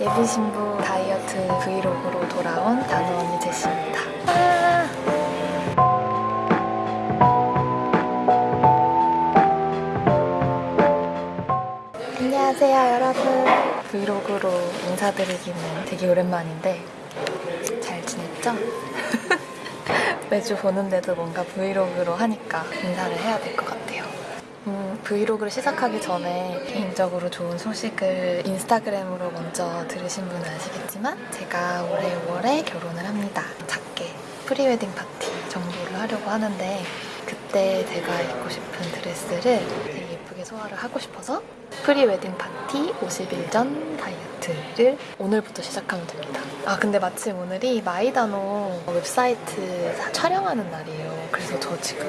예비 신부 다이어트 브이로그로 돌아온 다노 언니 제시입니다. 아! 안녕하세요 여러분. 브이로그로 인사드리기는 되게 오랜만인데 잘 지냈죠? 매주 보는데도 뭔가 브이로그로 하니까 인사를 해야 될 것 같아요. 음, 브이로그를 시작하기 전에 개인적으로 좋은 소식을 인스타그램으로 먼저 들으신 분은 아시겠지만 제가 올해 5월에 결혼을 합니다. 작게 pre-wedding 파티 정도를 하려고 하는데 그때 제가 입고 싶은 드레스를 되게 예쁘게 소화를 하고 싶어서 pre-wedding 파티 50일 전 다이어트를 오늘부터 시작하면 됩니다. 아 근데 마침 오늘이 마이다노 웹사이트 촬영하는 날이에요. 그래서 저 지금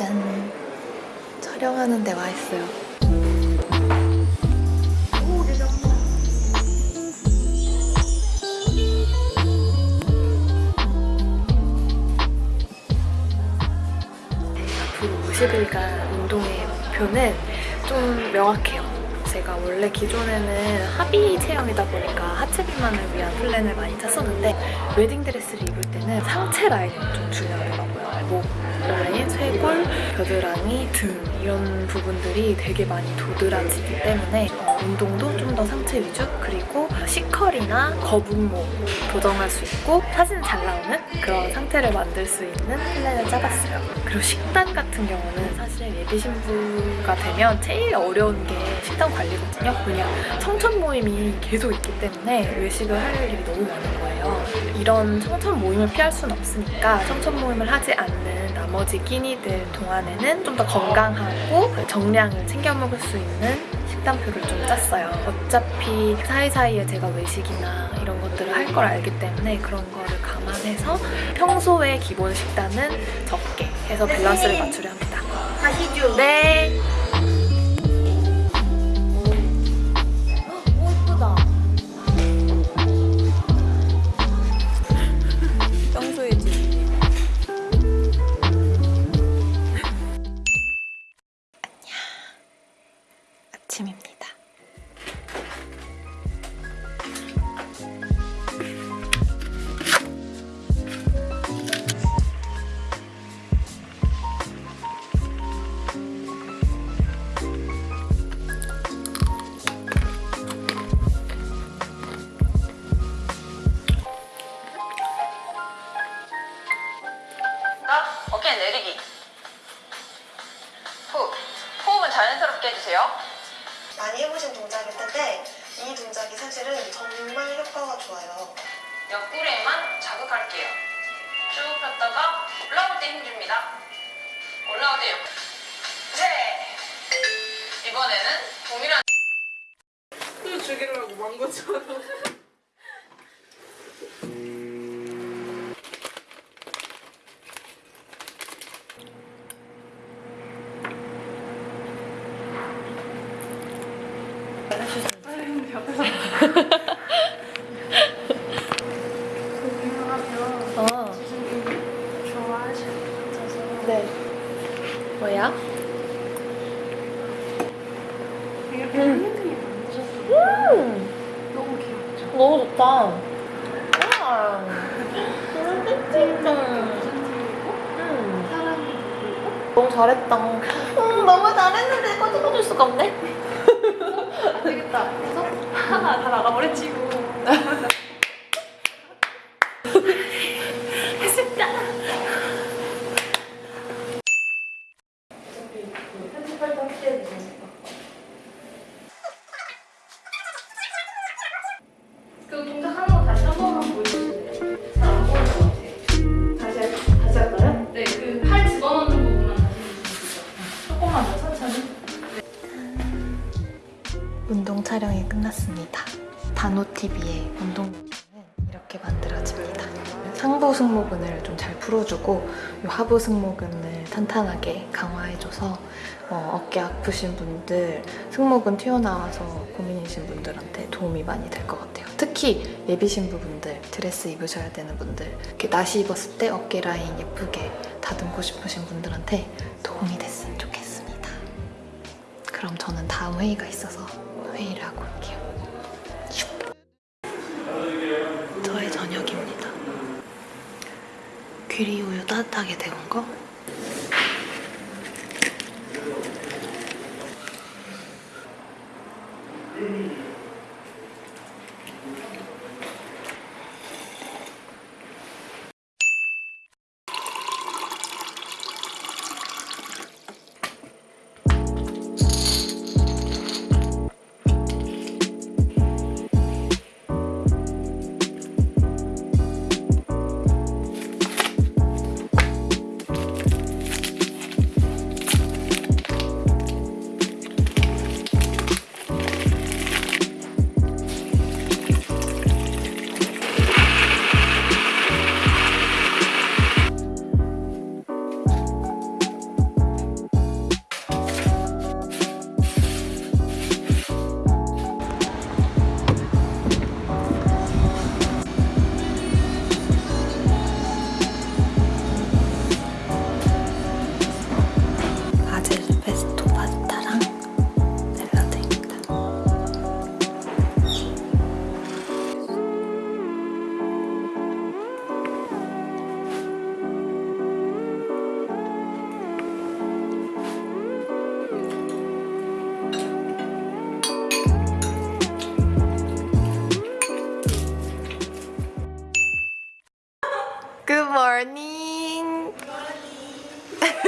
짠 촬영하는 데 와 있어요. 앞으로 50일간 운동의 목표는 좀 명확해요. 제가 원래 기존에는 하비 체형이다 보니까 하체 비만을 위한 플랜을 많이 짰었는데 웨딩드레스를 입을 때는 상체 라인이 좀 중요하더라고요. 목 라인, 쇄골, 겨드랑이, 등 이런 부분들이 되게 많이 도드라지기 때문에 어, 운동도 좀 더 상체 위주? 그리고 C컬이나 거북목 조정할 수 있고 사진 잘 나오는 그런 상태를 만들 수 있는 플랜을 짜봤어요. 그리고 식단 같은 경우는 사실 예비 신부가 되면 제일 어려운 게 식단 관리거든요. 왜냐 청천 모임이 계속 있기 때문에 외식을 할 일이 너무 많은 거예요. 이런 청천 모임을 피할 수는 없으니까 청천 모임을 하지 않는 나머지 끼니들 동안에는 좀 더 건강하고 정량을 챙겨 먹을 수 있는 식단표를 좀 짰어요. 어차피 사이사이에 제가 외식이나 이런 것들을 할 걸 알기 때문에 그런 거를 감안해서 평소에 기본 식단은 적게 해서 밸런스를 맞추려 합니다. 가시죠. 네. 올라올 때 힘줍니다. 올라올 때 옆. 셋. 이번에는 동일한. 또 죽이려고 망고처럼. 어. 네. 뭐야? 음. 너무 귀엽죠? 너무 좋다. 우와. 음. 사람이 너무 잘했다. 음, 너무 잘했는데 꺼집어줄 수가 없네. 안 되겠다. 그래서 하나 다 나가버렸지고. 했 끝났습니다. 단호TV의 운동 영상은 이렇게 만들어집니다. 상부 승모근을 좀 잘 풀어주고 이 하부 승모근을 탄탄하게 강화해줘서 어, 어깨 아프신 분들, 승모근 튀어나와서 고민이신 분들한테 도움이 많이 될 것 같아요. 특히 예비 신부분들, 드레스 입으셔야 되는 분들, 이렇게 나시 입었을 때 어깨 라인 예쁘게 다듬고 싶으신 분들한테 도움이 됐으면 좋겠습니다. 그럼 저는 다음 회의가 있어서 회의를 하고 올게요. 귀리 우유 따뜻하게 데운 거.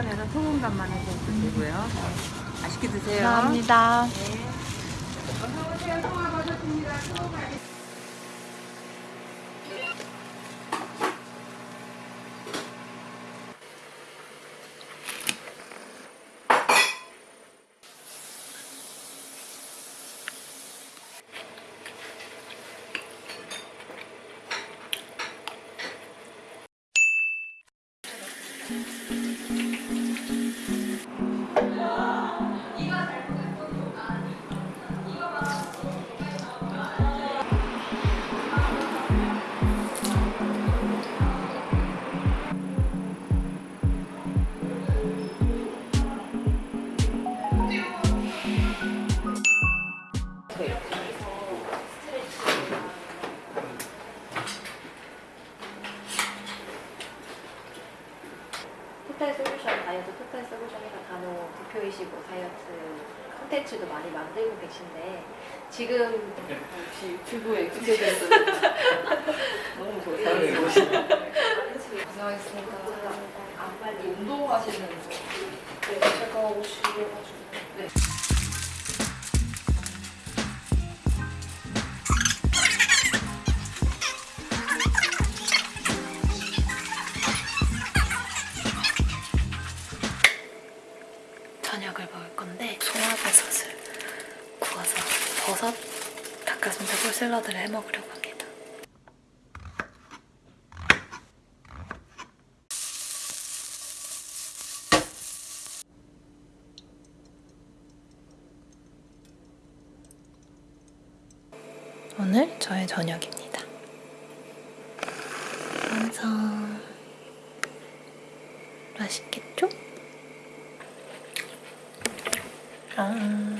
계란에는 소금간만 해서 드시고요. 맛있게 드세요. 감사합니다. 토탈 토탈 솔루션이라 간혹 대표이시고 다이어트 콘텐츠도 많이 만들고 계신데 지금 역시 유튜브에 익숙해졌어요. 너무 좋아요. 고생하셨습니다. 안 빨리 운동하시는 거. 네, 제가 오시려가지고 네. 꿀 샐러드를 해 먹으려고 합니다. 오늘 저의 저녁입니다. 완성. 맛있겠죠? 아.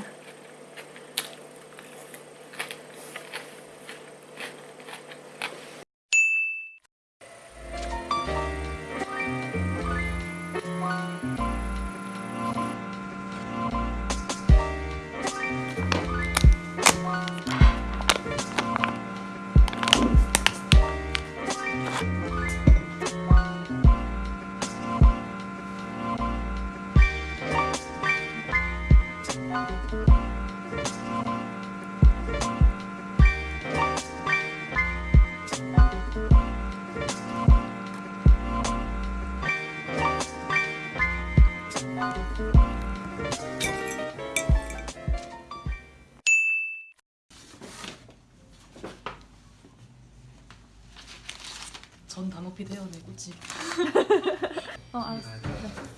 꽃집. 어 알았어.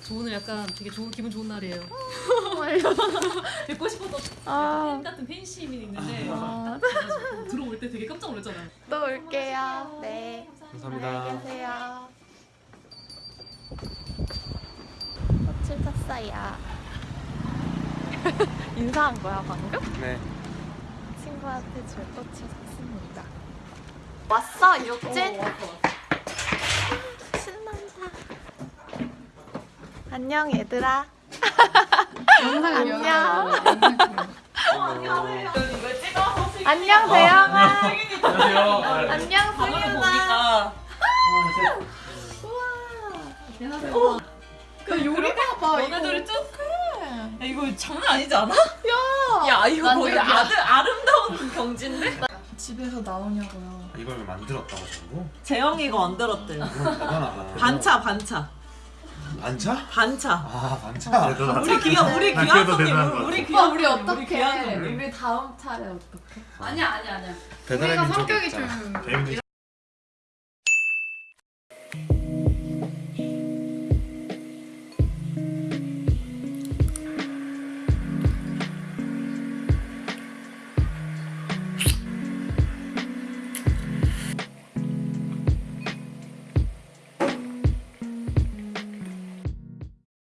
저 오늘 약간 되게 좋은 기분 좋은 날이에요. 뵙고 싶었던 아, 팬 같은 팬심이 있는데 아. 들어올 때 되게 깜짝 놀랐잖아요. 또 올게요. 네. 감사합니다. 안녕히 계세요. 꽃을 샀어요. 인사한 거야 방금? 네. 친구한테 줄 꽃을 샀습니다. 왔어 육진? 신난다. 안녕 얘들아. 안녕. 안녕 대영아. 안녕 승윤아. 그 요리가 봐. 너네들이 쭉. 야 이거 장난 아니지 않아? 야. 야 이거 거의 아들 아름다운 경지인데? 집에서 나오냐고요. 이걸 만들었다고 전부? 재영이가 만들었대요. 반차 반차 반차? 반차. 아 반차. 우리 귀한 우리 나 귀한 손님 우리 귀한 우리 손님, 우리 다음 차례 어떡해? 아니야 아니야 아니야. 우리가 성격이. 좀